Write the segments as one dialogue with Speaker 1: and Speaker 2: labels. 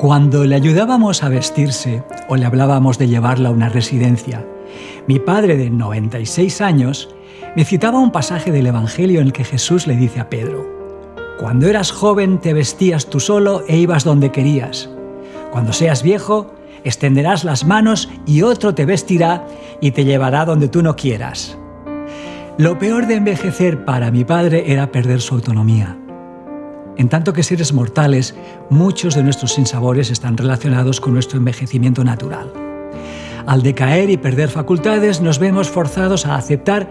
Speaker 1: Cuando le ayudábamos a vestirse o le hablábamos de llevarla a una residencia, mi padre de 96 años me citaba un pasaje del Evangelio en el que Jesús le dice a Pedro, Cuando eras joven te vestías tú solo e ibas donde querías. Cuando seas viejo, extenderás las manos y otro te vestirá y te llevará donde tú no quieras. Lo peor de envejecer para mi padre era perder su autonomía. En tanto que seres mortales, muchos de nuestros sinsabores están relacionados con nuestro envejecimiento natural. Al decaer y perder facultades, nos vemos forzados a aceptar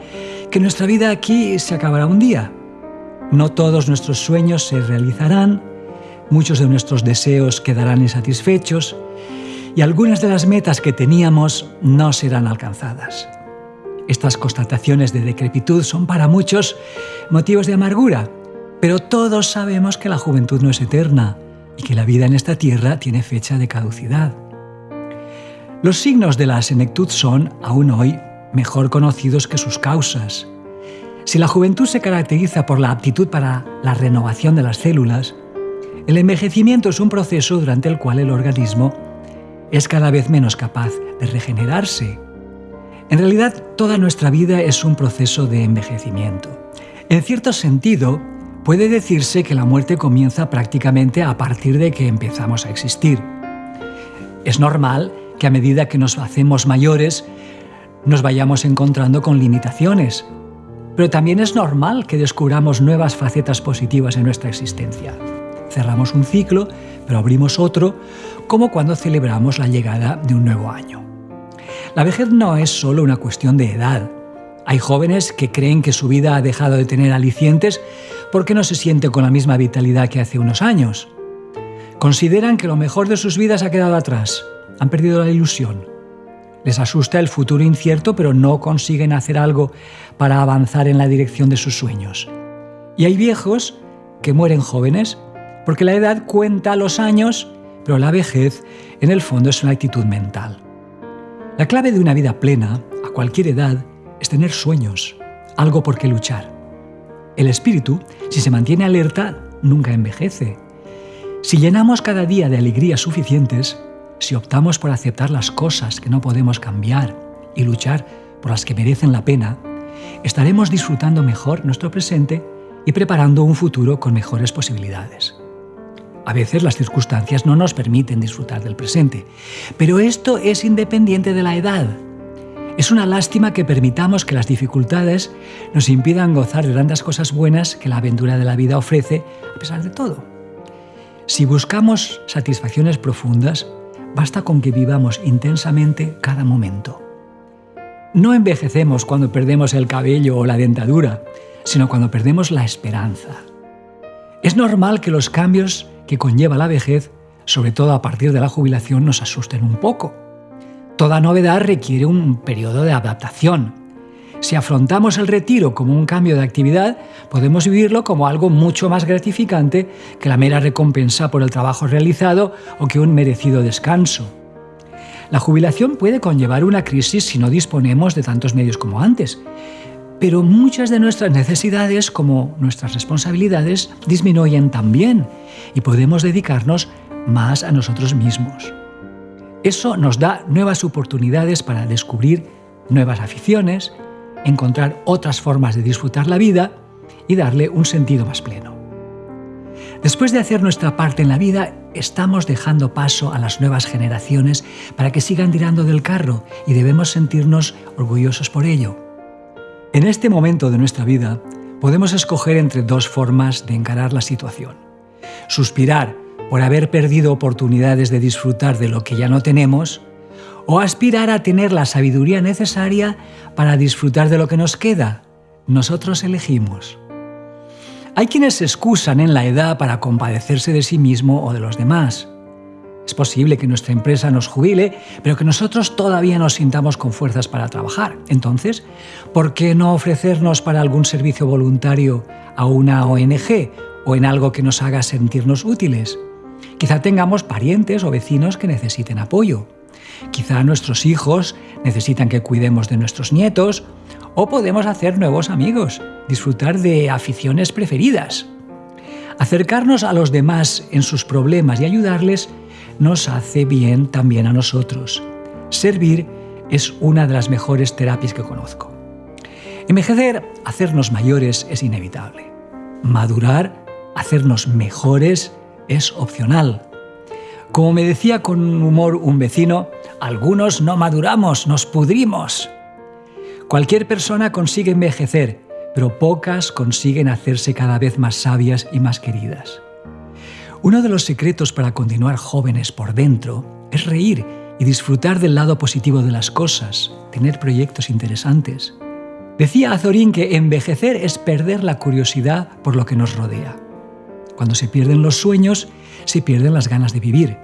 Speaker 1: que nuestra vida aquí se acabará un día. No todos nuestros sueños se realizarán, muchos de nuestros deseos quedarán insatisfechos y algunas de las metas que teníamos no serán alcanzadas. Estas constataciones de decrepitud son para muchos motivos de amargura, pero todos sabemos que la juventud no es eterna y que la vida en esta tierra tiene fecha de caducidad. Los signos de la senectud son, aún hoy, mejor conocidos que sus causas. Si la juventud se caracteriza por la aptitud para la renovación de las células, el envejecimiento es un proceso durante el cual el organismo es cada vez menos capaz de regenerarse. En realidad, toda nuestra vida es un proceso de envejecimiento. En cierto sentido, Puede decirse que la muerte comienza prácticamente a partir de que empezamos a existir. Es normal que a medida que nos hacemos mayores nos vayamos encontrando con limitaciones, pero también es normal que descubramos nuevas facetas positivas en nuestra existencia. Cerramos un ciclo, pero abrimos otro, como cuando celebramos la llegada de un nuevo año. La vejez no es solo una cuestión de edad. Hay jóvenes que creen que su vida ha dejado de tener alicientes porque no se sienten con la misma vitalidad que hace unos años. Consideran que lo mejor de sus vidas ha quedado atrás, han perdido la ilusión. Les asusta el futuro incierto, pero no consiguen hacer algo para avanzar en la dirección de sus sueños. Y hay viejos que mueren jóvenes, porque la edad cuenta los años, pero la vejez en el fondo es una actitud mental. La clave de una vida plena, a cualquier edad, es tener sueños, algo por qué luchar. El espíritu, si se mantiene alerta, nunca envejece. Si llenamos cada día de alegrías suficientes, si optamos por aceptar las cosas que no podemos cambiar y luchar por las que merecen la pena, estaremos disfrutando mejor nuestro presente y preparando un futuro con mejores posibilidades. A veces las circunstancias no nos permiten disfrutar del presente, pero esto es independiente de la edad. Es una lástima que permitamos que las dificultades nos impidan gozar de tantas cosas buenas que la aventura de la vida ofrece a pesar de todo. Si buscamos satisfacciones profundas, basta con que vivamos intensamente cada momento. No envejecemos cuando perdemos el cabello o la dentadura, sino cuando perdemos la esperanza. Es normal que los cambios que conlleva la vejez, sobre todo a partir de la jubilación, nos asusten un poco. Toda novedad requiere un periodo de adaptación. Si afrontamos el retiro como un cambio de actividad, podemos vivirlo como algo mucho más gratificante que la mera recompensa por el trabajo realizado o que un merecido descanso. La jubilación puede conllevar una crisis si no disponemos de tantos medios como antes, pero muchas de nuestras necesidades como nuestras responsabilidades disminuyen también y podemos dedicarnos más a nosotros mismos. Eso nos da nuevas oportunidades para descubrir nuevas aficiones, encontrar otras formas de disfrutar la vida y darle un sentido más pleno. Después de hacer nuestra parte en la vida, estamos dejando paso a las nuevas generaciones para que sigan tirando del carro y debemos sentirnos orgullosos por ello. En este momento de nuestra vida, podemos escoger entre dos formas de encarar la situación. Suspirar por haber perdido oportunidades de disfrutar de lo que ya no tenemos, o aspirar a tener la sabiduría necesaria para disfrutar de lo que nos queda. Nosotros elegimos. Hay quienes se excusan en la edad para compadecerse de sí mismo o de los demás. Es posible que nuestra empresa nos jubile, pero que nosotros todavía nos sintamos con fuerzas para trabajar. Entonces, ¿por qué no ofrecernos para algún servicio voluntario a una ONG o en algo que nos haga sentirnos útiles? Quizá tengamos parientes o vecinos que necesiten apoyo. Quizá nuestros hijos necesitan que cuidemos de nuestros nietos o podemos hacer nuevos amigos, disfrutar de aficiones preferidas. Acercarnos a los demás en sus problemas y ayudarles nos hace bien también a nosotros. Servir es una de las mejores terapias que conozco. Envejecer, hacernos mayores, es inevitable. Madurar, hacernos mejores, es opcional. Como me decía con humor un vecino, algunos no maduramos, nos pudrimos. Cualquier persona consigue envejecer, pero pocas consiguen hacerse cada vez más sabias y más queridas. Uno de los secretos para continuar jóvenes por dentro es reír y disfrutar del lado positivo de las cosas, tener proyectos interesantes. Decía Azorín que envejecer es perder la curiosidad por lo que nos rodea. Cuando se pierden los sueños, se pierden las ganas de vivir.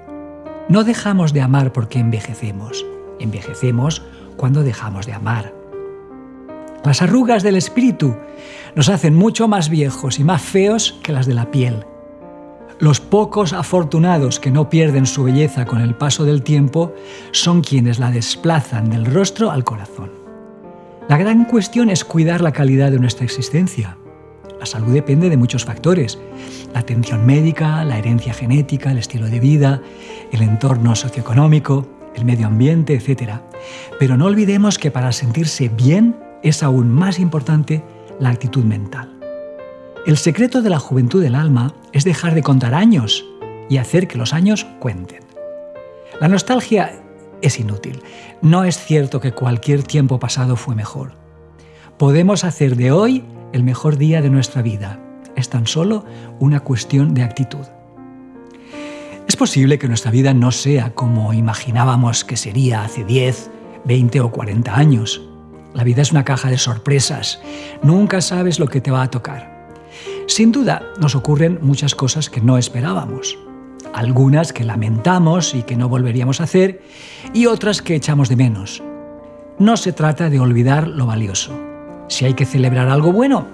Speaker 1: No dejamos de amar porque envejecemos. Envejecemos cuando dejamos de amar. Las arrugas del espíritu nos hacen mucho más viejos y más feos que las de la piel. Los pocos afortunados que no pierden su belleza con el paso del tiempo son quienes la desplazan del rostro al corazón. La gran cuestión es cuidar la calidad de nuestra existencia. La salud depende de muchos factores. La atención médica, la herencia genética, el estilo de vida, el entorno socioeconómico, el medio ambiente, etc. Pero no olvidemos que para sentirse bien es aún más importante la actitud mental. El secreto de la juventud del alma es dejar de contar años y hacer que los años cuenten. La nostalgia es inútil. No es cierto que cualquier tiempo pasado fue mejor. Podemos hacer de hoy el mejor día de nuestra vida. Es tan solo una cuestión de actitud. Es posible que nuestra vida no sea como imaginábamos que sería hace 10, 20 o 40 años. La vida es una caja de sorpresas. Nunca sabes lo que te va a tocar. Sin duda, nos ocurren muchas cosas que no esperábamos. Algunas que lamentamos y que no volveríamos a hacer, y otras que echamos de menos. No se trata de olvidar lo valioso. Si hay que celebrar algo bueno,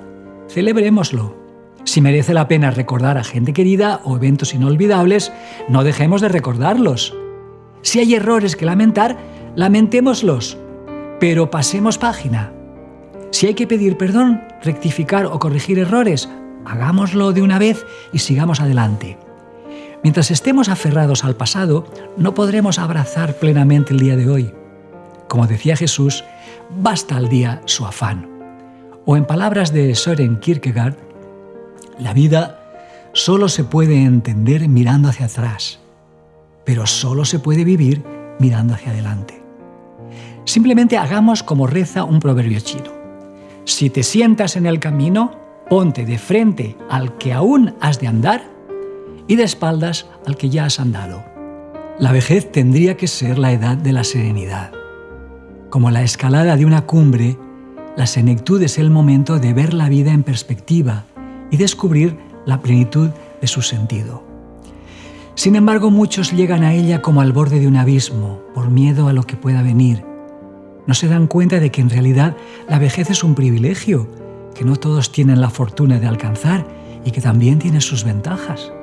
Speaker 1: celebrémoslo. Si merece la pena recordar a gente querida o eventos inolvidables, no dejemos de recordarlos. Si hay errores que lamentar, lamentémoslos, pero pasemos página. Si hay que pedir perdón, rectificar o corregir errores, Hagámoslo de una vez y sigamos adelante. Mientras estemos aferrados al pasado, no podremos abrazar plenamente el día de hoy. Como decía Jesús, basta al día su afán. O en palabras de Søren Kierkegaard, la vida solo se puede entender mirando hacia atrás, pero solo se puede vivir mirando hacia adelante. Simplemente hagamos como reza un proverbio chino. Si te sientas en el camino, Ponte de frente al que aún has de andar y de espaldas al que ya has andado. La vejez tendría que ser la edad de la serenidad. Como la escalada de una cumbre, la senectud es el momento de ver la vida en perspectiva y descubrir la plenitud de su sentido. Sin embargo, muchos llegan a ella como al borde de un abismo, por miedo a lo que pueda venir. No se dan cuenta de que en realidad la vejez es un privilegio que no todos tienen la fortuna de alcanzar y que también tiene sus ventajas.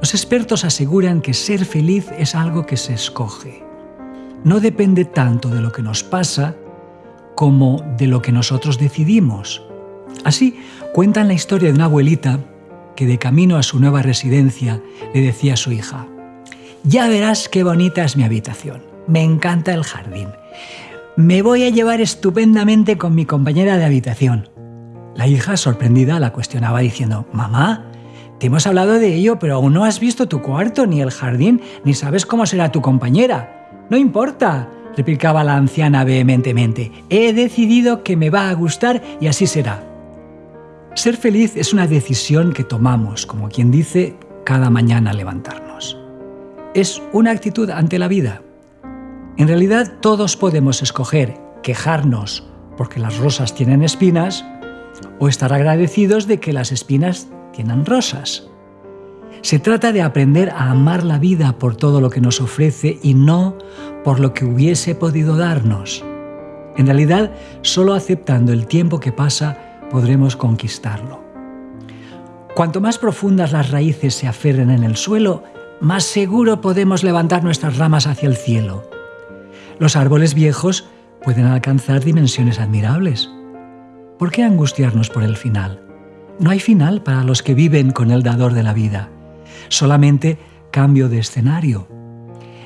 Speaker 1: Los expertos aseguran que ser feliz es algo que se escoge. No depende tanto de lo que nos pasa como de lo que nosotros decidimos. Así cuentan la historia de una abuelita que de camino a su nueva residencia le decía a su hija, ya verás qué bonita es mi habitación, me encanta el jardín, me voy a llevar estupendamente con mi compañera de habitación. La hija, sorprendida, la cuestionaba diciendo, Mamá, te hemos hablado de ello, pero aún no has visto tu cuarto, ni el jardín, ni sabes cómo será tu compañera. No importa, replicaba la anciana vehementemente. He decidido que me va a gustar y así será. Ser feliz es una decisión que tomamos, como quien dice, cada mañana levantarnos. Es una actitud ante la vida. En realidad todos podemos escoger quejarnos porque las rosas tienen espinas o estar agradecidos de que las espinas tienen rosas. Se trata de aprender a amar la vida por todo lo que nos ofrece y no por lo que hubiese podido darnos. En realidad, solo aceptando el tiempo que pasa podremos conquistarlo. Cuanto más profundas las raíces se aferren en el suelo, más seguro podemos levantar nuestras ramas hacia el cielo. Los árboles viejos pueden alcanzar dimensiones admirables. ¿Por qué angustiarnos por el final? No hay final para los que viven con el dador de la vida, solamente cambio de escenario.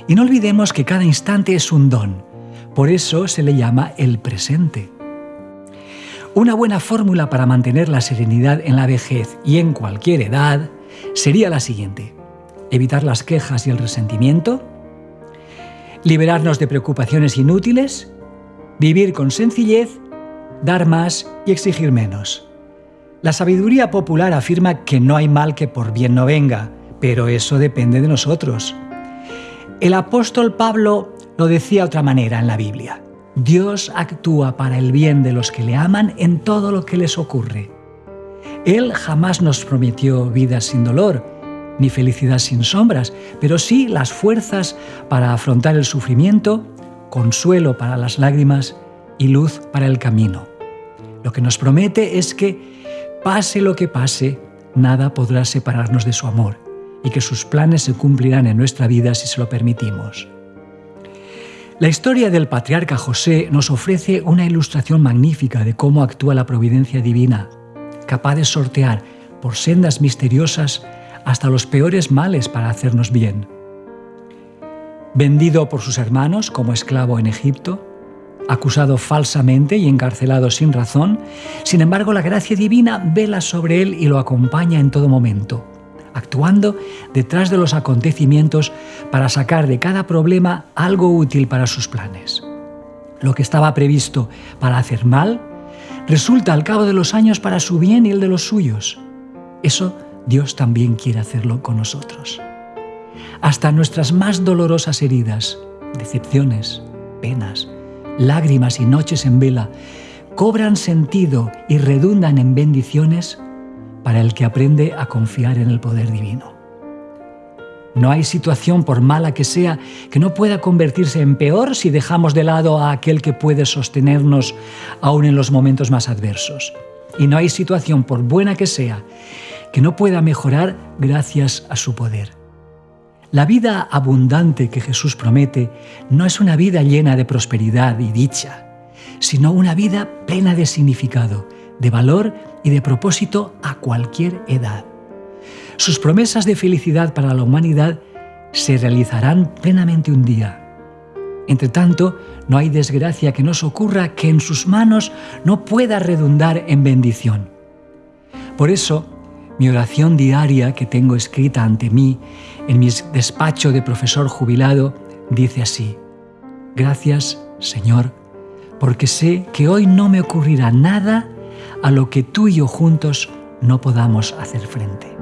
Speaker 1: Y no olvidemos que cada instante es un don, por eso se le llama el presente. Una buena fórmula para mantener la serenidad en la vejez y en cualquier edad sería la siguiente. Evitar las quejas y el resentimiento, liberarnos de preocupaciones inútiles, vivir con sencillez, dar más y exigir menos. La sabiduría popular afirma que no hay mal que por bien no venga, pero eso depende de nosotros. El apóstol Pablo lo decía de otra manera en la Biblia. Dios actúa para el bien de los que le aman en todo lo que les ocurre. Él jamás nos prometió vida sin dolor, ni felicidad sin sombras, pero sí las fuerzas para afrontar el sufrimiento, consuelo para las lágrimas y luz para el camino. Lo que nos promete es que, pase lo que pase, nada podrá separarnos de su amor y que sus planes se cumplirán en nuestra vida si se lo permitimos. La historia del patriarca José nos ofrece una ilustración magnífica de cómo actúa la providencia divina, capaz de sortear por sendas misteriosas hasta los peores males para hacernos bien. Vendido por sus hermanos como esclavo en Egipto, acusado falsamente y encarcelado sin razón, sin embargo la gracia divina vela sobre él y lo acompaña en todo momento actuando detrás de los acontecimientos para sacar de cada problema algo útil para sus planes. Lo que estaba previsto para hacer mal, resulta al cabo de los años para su bien y el de los suyos. Eso Dios también quiere hacerlo con nosotros. Hasta nuestras más dolorosas heridas, decepciones, penas, lágrimas y noches en vela, cobran sentido y redundan en bendiciones para el que aprende a confiar en el poder divino. No hay situación, por mala que sea, que no pueda convertirse en peor si dejamos de lado a aquel que puede sostenernos aún en los momentos más adversos. Y no hay situación, por buena que sea, que no pueda mejorar gracias a su poder. La vida abundante que Jesús promete no es una vida llena de prosperidad y dicha, sino una vida plena de significado, de valor y de propósito a cualquier edad. Sus promesas de felicidad para la humanidad se realizarán plenamente un día. Entre tanto, no hay desgracia que nos ocurra que en sus manos no pueda redundar en bendición. Por eso, mi oración diaria que tengo escrita ante mí en mi despacho de profesor jubilado dice así, Gracias, Señor, porque sé que hoy no me ocurrirá nada a lo que tú y yo juntos no podamos hacer frente.